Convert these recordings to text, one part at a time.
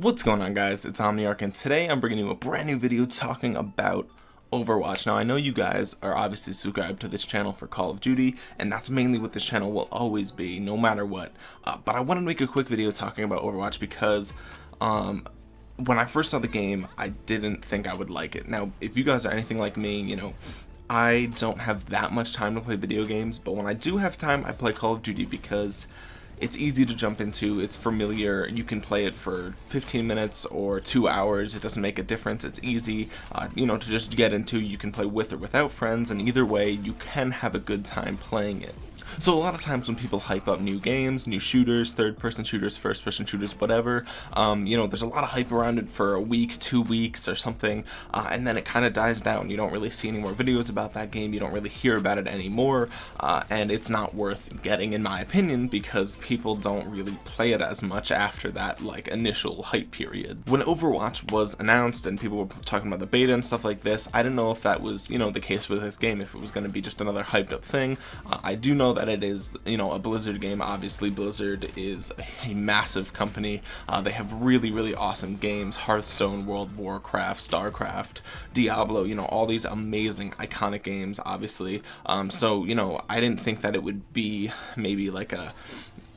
What's going on guys, it's Omniarch and today I'm bringing you a brand new video talking about Overwatch. Now I know you guys are obviously subscribed to this channel for Call of Duty and that's mainly what this channel will always be no matter what. Uh, but I want to make a quick video talking about Overwatch because um, when I first saw the game I didn't think I would like it. Now if you guys are anything like me, you know, I don't have that much time to play video games but when I do have time I play Call of Duty because it's easy to jump into, it's familiar, you can play it for 15 minutes or 2 hours, it doesn't make a difference, it's easy, uh, you know, to just get into, you can play with or without friends, and either way, you can have a good time playing it. So a lot of times when people hype up new games, new shooters, third-person shooters, first-person shooters, whatever, um, you know, there's a lot of hype around it for a week, two weeks, or something, uh, and then it kind of dies down. You don't really see any more videos about that game. You don't really hear about it anymore, uh, and it's not worth getting, in my opinion, because people don't really play it as much after that like initial hype period. When Overwatch was announced and people were talking about the beta and stuff like this, I didn't know if that was, you know, the case with this game, if it was going to be just another hyped up thing. Uh, I do know that it is you know a Blizzard game obviously Blizzard is a massive company uh, they have really really awesome games Hearthstone World Warcraft Starcraft Diablo you know all these amazing iconic games obviously um, so you know I didn't think that it would be maybe like a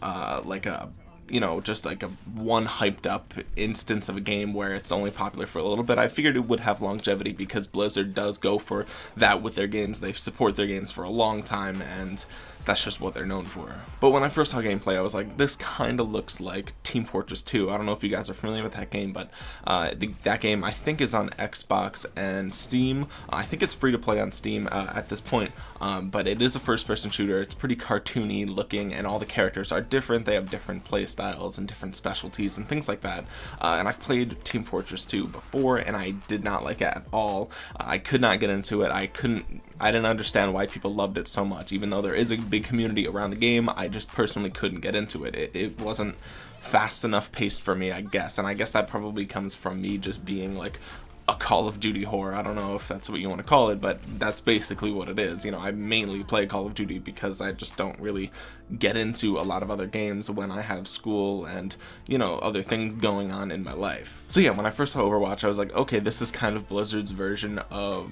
uh, like a you know, just like a one hyped up instance of a game where it's only popular for a little bit. I figured it would have longevity because Blizzard does go for that with their games. They support their games for a long time and that's just what they're known for. But when I first saw gameplay, I was like, this kind of looks like Team Fortress 2. I don't know if you guys are familiar with that game, but uh, the, that game I think is on Xbox and Steam. I think it's free to play on Steam uh, at this point, um, but it is a first-person shooter. It's pretty cartoony looking, and all the characters are different. They have different play styles and different specialties and things like that. Uh, and I've played Team Fortress 2 before, and I did not like it at all. I could not get into it. I couldn't. I didn't understand why people loved it so much, even though there is a big community around the game. I just personally couldn't get into it. It, it wasn't fast enough paced for me, I guess. And I guess that probably comes from me just being like a Call of Duty whore. I don't know if that's what you want to call it, but that's basically what it is. You know, I mainly play Call of Duty because I just don't really get into a lot of other games when I have school and, you know, other things going on in my life. So yeah, when I first saw Overwatch, I was like, okay, this is kind of Blizzard's version of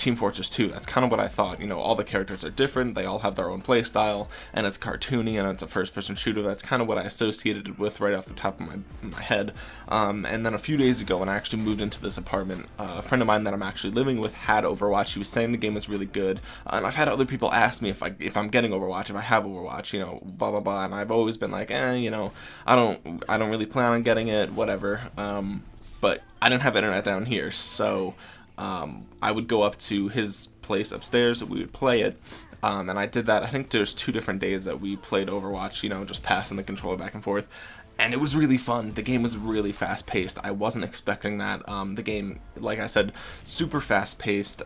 Team Fortress 2. That's kind of what I thought. You know, all the characters are different, they all have their own play style, and it's cartoony and it's a first-person shooter. That's kind of what I associated it with right off the top of my, my head. Um, and then a few days ago, when I actually moved into this apartment, uh, a friend of mine that I'm actually living with had Overwatch. He was saying the game was really good, uh, and I've had other people ask me if I if I'm getting Overwatch, if I have Overwatch, you know, blah blah blah. And I've always been like, eh, you know, I don't I don't really plan on getting it, whatever. Um, but I didn't have internet down here, so um, I would go up to his place upstairs, and we would play it, um, and I did that, I think there's two different days that we played Overwatch, you know, just passing the controller back and forth, and it was really fun. The game was really fast paced. I wasn't expecting that. Um, the game, like I said, super fast paced.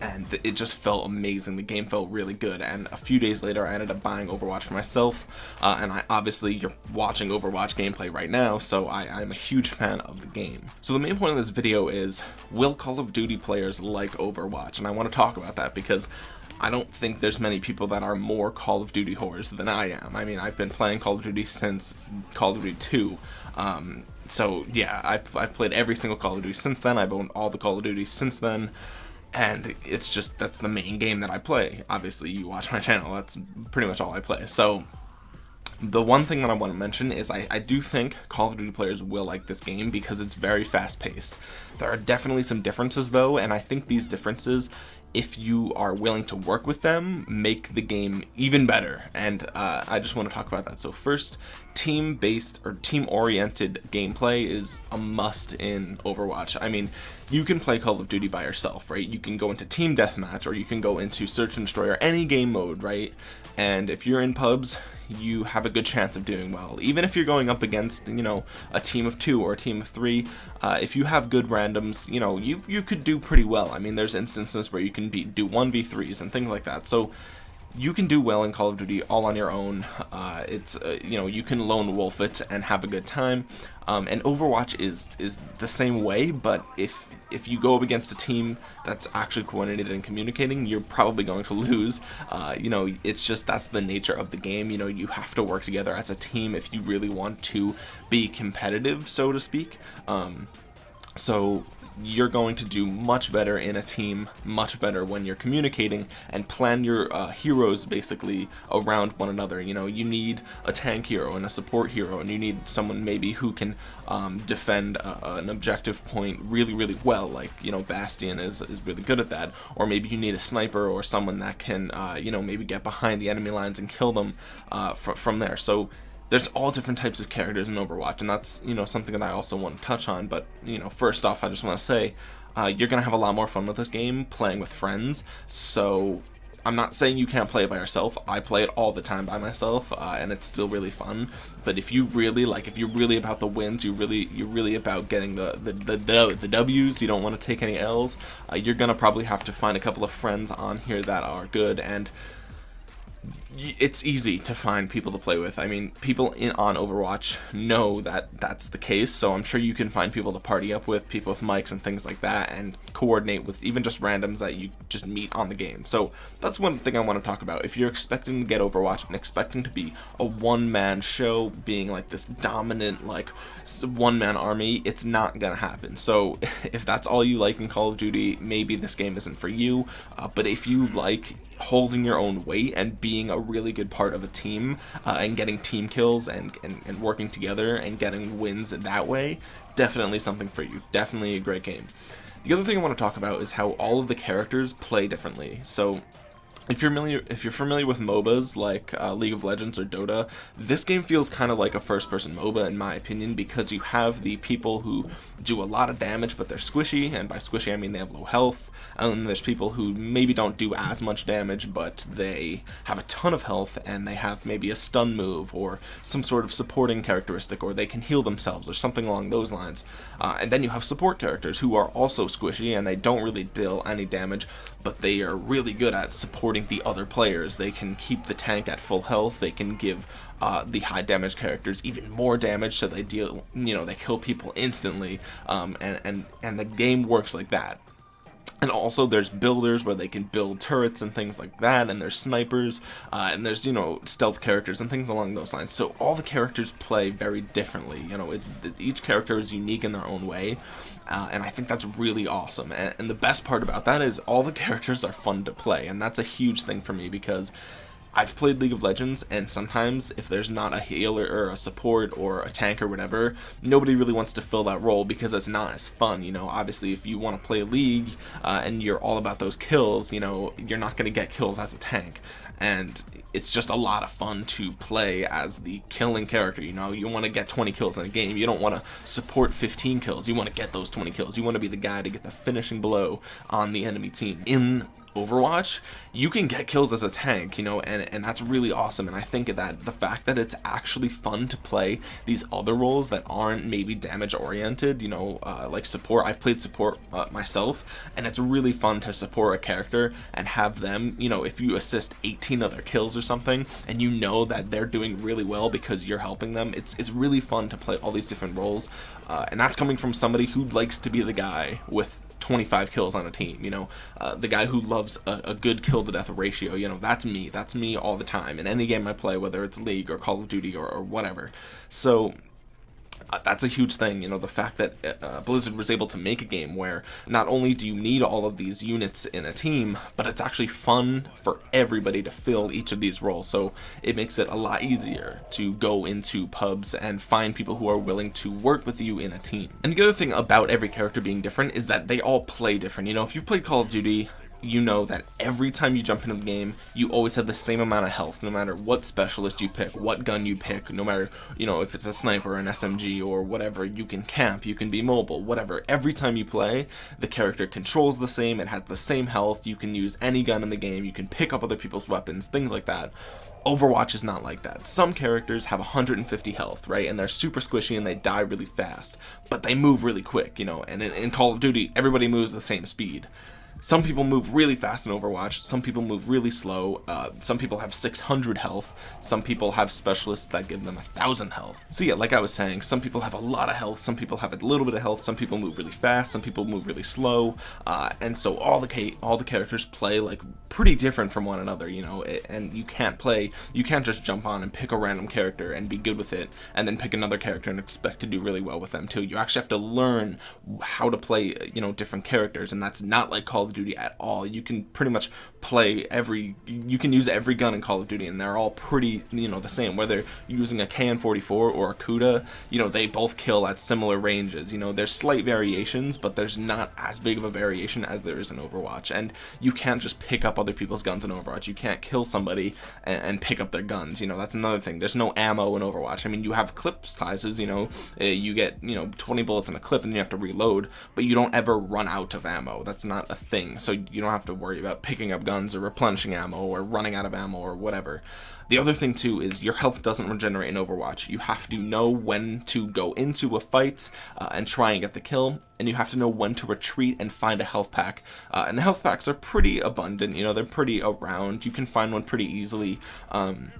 And it just felt amazing. The game felt really good, and a few days later, I ended up buying Overwatch for myself, uh, and I obviously you're watching Overwatch gameplay right now, so I, I'm a huge fan of the game. So the main point of this video is, will Call of Duty players like Overwatch? And I want to talk about that because I don't think there's many people that are more Call of Duty whores than I am. I mean, I've been playing Call of Duty since Call of Duty 2. Um, so yeah, I've, I've played every single Call of Duty since then. I've owned all the Call of Duty since then and it's just that's the main game that I play. Obviously, you watch my channel, that's pretty much all I play. So, the one thing that I want to mention is I, I do think Call of Duty players will like this game because it's very fast paced. There are definitely some differences though, and I think these differences if you are willing to work with them, make the game even better. And uh, I just want to talk about that. So first, team-based or team-oriented gameplay is a must in Overwatch. I mean, you can play Call of Duty by yourself, right? You can go into team deathmatch or you can go into search and destroy or any game mode, right? And if you're in pubs, you have a good chance of doing well. Even if you're going up against, you know, a team of two or a team of three, uh, if you have good randoms, you know, you, you could do pretty well. I mean, there's instances where you can be, do 1v3s and things like that. So you can do well in Call of Duty all on your own. Uh, it's uh, you know you can lone wolf it and have a good time. Um, and Overwatch is is the same way, but if if you go up against a team that's actually coordinated and communicating, you're probably going to lose. Uh, you know, it's just that's the nature of the game. You know, you have to work together as a team if you really want to be competitive, so to speak. Um, so you're going to do much better in a team, much better when you're communicating and plan your uh, heroes basically around one another. You know, you need a tank hero and a support hero, and you need someone maybe who can um, defend a, an objective point really, really well. Like, you know, Bastion is, is really good at that. Or maybe you need a sniper or someone that can, uh, you know, maybe get behind the enemy lines and kill them uh, fr from there. So, there's all different types of characters in Overwatch, and that's you know something that I also want to touch on. But you know, first off, I just want to say uh, you're gonna have a lot more fun with this game playing with friends. So I'm not saying you can't play it by yourself. I play it all the time by myself, uh, and it's still really fun. But if you really like, if you're really about the wins, you really, you're really about getting the the the, the, the W's. You don't want to take any L's. Uh, you're gonna probably have to find a couple of friends on here that are good and it's easy to find people to play with. I mean, people in on Overwatch know that that's the case, so I'm sure you can find people to party up with, people with mics and things like that, and coordinate with even just randoms that you just meet on the game. So that's one thing I want to talk about. If you're expecting to get Overwatch and expecting to be a one-man show, being like this dominant, like one-man army, it's not gonna happen. So if that's all you like in Call of Duty, maybe this game isn't for you. Uh, but if you like holding your own weight and being a really good part of a team uh, and getting team kills and, and, and working together and getting wins that way, definitely something for you. Definitely a great game. The other thing I want to talk about is how all of the characters play differently. So if you're familiar if you're familiar with MOBAs like uh, League of Legends or Dota, this game feels kind of like a first-person MOBA in my opinion because you have the people who do a lot of damage but they're squishy, and by squishy I mean they have low health, and there's people who maybe don't do as much damage but they have a ton of health and they have maybe a stun move or some sort of supporting characteristic or they can heal themselves or something along those lines. Uh, and then you have support characters who are also squishy and they don't really deal any damage but they are really good at supporting the other players. They can keep the tank at full health, they can give uh, the high damage characters even more damage so they deal, you know, they kill people instantly, um, and, and, and the game works like that. And also there's builders where they can build turrets and things like that, and there's snipers, uh, and there's, you know, stealth characters and things along those lines. So all the characters play very differently, you know, it's each character is unique in their own way, uh, and I think that's really awesome. And, and the best part about that is all the characters are fun to play, and that's a huge thing for me because I've played League of Legends, and sometimes if there's not a healer or a support or a tank or whatever, nobody really wants to fill that role because it's not as fun. You know, obviously, if you want to play League uh, and you're all about those kills, you know, you're not going to get kills as a tank. And it's just a lot of fun to play as the killing character. You know, you want to get 20 kills in a game. You don't want to support 15 kills. You want to get those 20 kills. You want to be the guy to get the finishing blow on the enemy team. In Overwatch, you can get kills as a tank, you know, and, and that's really awesome. And I think that the fact that it's actually fun to play these other roles that aren't maybe damage oriented, you know, uh, like support. I've played support uh, myself, and it's really fun to support a character and have them, you know, if you assist 18 other kills or something, and you know that they're doing really well because you're helping them, it's, it's really fun to play all these different roles. Uh, and that's coming from somebody who likes to be the guy with 25 kills on a team you know? Uh, the guy who loves a, a, good kill to death ratio you know that's me. That's me all the time in any game I play whether it's League or Call of Duty or, or whatever. So that's a huge thing, you know, the fact that uh, uh, Blizzard was able to make a game where not only do you need all of these units in a team, but it's actually fun for everybody to fill each of these roles, so it makes it a lot easier to go into pubs and find people who are willing to work with you in a team. And the other thing about every character being different is that they all play different, you know, if you've played Call of Duty, you know that every time you jump into the game, you always have the same amount of health, no matter what specialist you pick, what gun you pick, no matter, you know, if it's a sniper, an SMG, or whatever, you can camp, you can be mobile, whatever. Every time you play, the character controls the same, it has the same health, you can use any gun in the game, you can pick up other people's weapons, things like that. Overwatch is not like that. Some characters have 150 health, right? And they're super squishy and they die really fast. But they move really quick, you know, and in, in Call of Duty, everybody moves the same speed some people move really fast in Overwatch, some people move really slow, uh, some people have 600 health, some people have specialists that give them a thousand health. So yeah, like I was saying, some people have a lot of health, some people have a little bit of health, some people move really fast, some people move really slow, uh, and so all the all the characters play like pretty different from one another, you know, and you can't play, you can't just jump on and pick a random character and be good with it, and then pick another character and expect to do really well with them too. You actually have to learn how to play, you know, different characters, and that's not like Call of Duty at all. You can pretty much play every, you can use every gun in Call of Duty, and they're all pretty, you know, the same. Whether you're using a KN-44 or a Kuda, you know, they both kill at similar ranges. You know, there's slight variations, but there's not as big of a variation as there is in Overwatch. And you can't just pick up other people's guns in Overwatch. You can't kill somebody and, and pick up their guns. You know, that's another thing. There's no ammo in Overwatch. I mean, you have clip sizes, you know, uh, you get, you know, 20 bullets in a clip and you have to reload, but you don't ever run out of ammo. That's not a thing. So you don't have to worry about picking up guns or replenishing ammo or running out of ammo or whatever. The other thing too is your health doesn't regenerate in Overwatch. You have to know when to go into a fight uh, and try and get the kill, and you have to know when to retreat and find a health pack. Uh, and the health packs are pretty abundant, you know, they're pretty around. You can find one pretty easily. Um,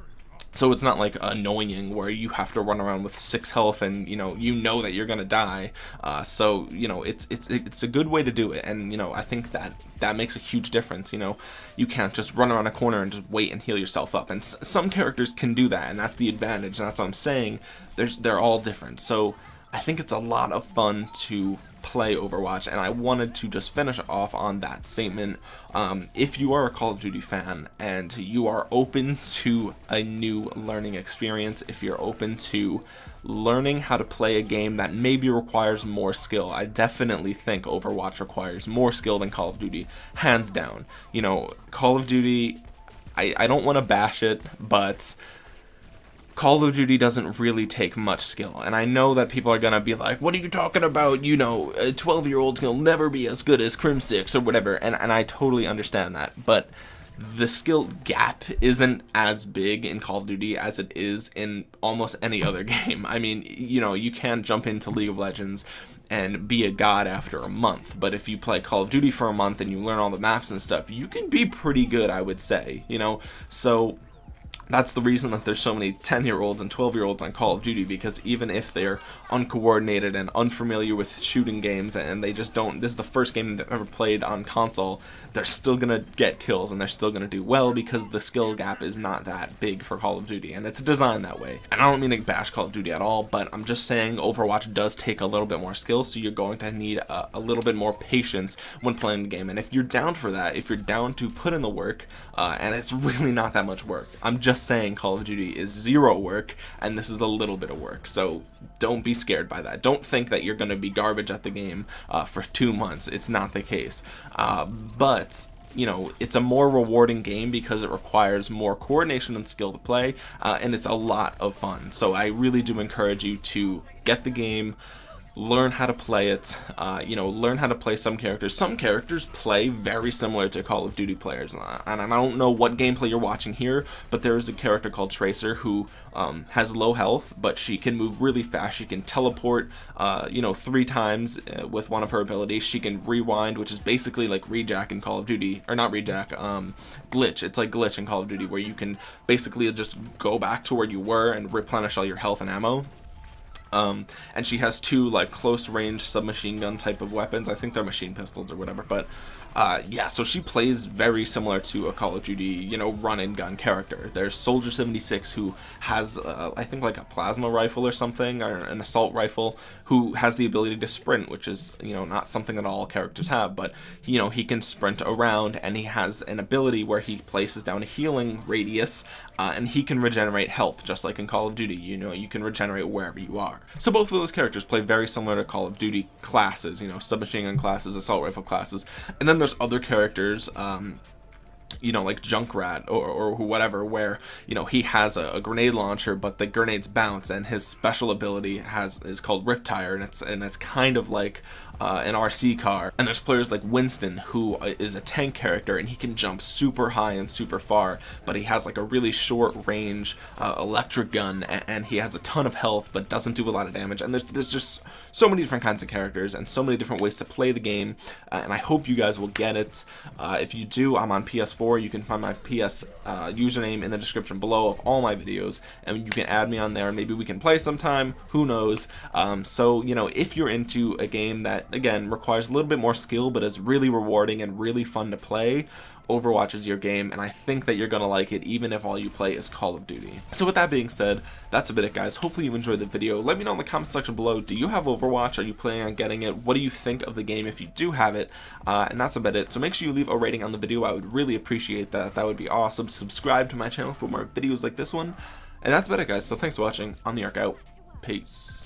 so it's not like annoying where you have to run around with six health and you know you know that you're gonna die. Uh, so you know it's it's it's a good way to do it. And you know I think that that makes a huge difference you know. You can't just run around a corner and just wait and heal yourself up. And some characters can do that and that's the advantage. And that's what I'm saying. There's they're all different. So I think it's a lot of fun to play Overwatch and I wanted to just finish off on that statement. Um, if you are a Call of Duty fan and you are open to a new learning experience if you're open to learning how to play a game that maybe requires more skill I definitely think Overwatch requires more skill than Call of Duty hands down. You know Call of Duty I, I don't want to bash it but Call of Duty doesn't really take much skill, and I know that people are gonna be like, what are you talking about, you know, a 12 year old will never be as good as Crimsix or whatever, and, and I totally understand that, but the skill gap isn't as big in Call of Duty as it is in almost any other game. I mean, you know, you can jump into League of Legends and be a god after a month, but if you play Call of Duty for a month and you learn all the maps and stuff, you can be pretty good, I would say, you know, so that's the reason that there's so many 10 year olds and 12 year olds on Call of Duty because even if they're uncoordinated and unfamiliar with shooting games and they just don't this is the first game they've ever played on console they're still gonna get kills and they're still gonna do well because the skill gap is not that big for Call of Duty and it's designed that way. And I don't mean to bash Call of Duty at all but I'm just saying Overwatch does take a little bit more skill so you're going to need a, a little bit more patience when playing the game. And if you're down for that if you're down to put in the work uh, and it's really not that much work I'm just just saying Call of Duty is zero work and this is a little bit of work. So don't be scared by that. Don't think that you're going to be garbage at the game uh, for two months. It's not the case. Uh, but you know it's a more rewarding game because it requires more coordination and skill to play uh, and it's a lot of fun so I really do encourage you to get the game learn how to play it uh, you know learn how to play some characters. Some characters play very similar to Call of Duty players and I don't know what gameplay you're watching here but there is a character called Tracer who um, has low health but she can move really fast. She can teleport uh, you know three times uh, with one of her abilities. She can rewind which is basically like rejack in Call of Duty or not rejack um, glitch. It's like glitch in Call of Duty where you can basically just go back to where you were and replenish all your health and ammo um, and she has two like close range submachine gun type of weapons. I think they're machine pistols or whatever, but uh, yeah, so she plays very similar to a Call of Duty, you know, run and gun character. There's Soldier 76 who has, uh, I think, like a plasma rifle or something, or an assault rifle, who has the ability to sprint, which is, you know, not something that all characters have, but, you know, he can sprint around, and he has an ability where he places down a healing radius, uh, and he can regenerate health, just like in Call of Duty, you know, you can regenerate wherever you are. So both of those characters play very similar to Call of Duty classes, you know, submachine gun classes, assault rifle classes, and then there's other characters um, you know like Junkrat or, or whatever where you know he has a, a, grenade launcher but the grenades bounce and his special ability has is called RIP-Tire and it's and it's kind of like uh, an RC car. And there's players like Winston who uh, a tank character and he can jump super high and super far but he has like a really short range uh, electric gun and, and, he has a ton of health but doesn't do a lot of damage. And there's, there's just so many different kinds of characters and so many different ways to play the game uh, and I hope you guys will get it. Uh, if you do I'm on PS4 you can find my PS uh, username in the description below of all my videos and you can add me on there. And maybe we can play sometime. Who knows? Um, so you know if you're into a game that again requires a little bit more skill but is really rewarding and really fun to play. Overwatch is your game and I think that you're gonna like it even if all you play is Call of Duty. So with that being said that's a bit it guys. Hopefully you enjoyed the video. Let me know in the comment section below do you have Overwatch? Are you planning on getting it? What do you think of the game if you do have it? Uh, and that's about it. So make sure you leave a rating on the video. I would really appreciate that. That would be awesome. Subscribe to my channel for more videos like this one. And that's about it guys. So thanks for watching. Omniarch out. Peace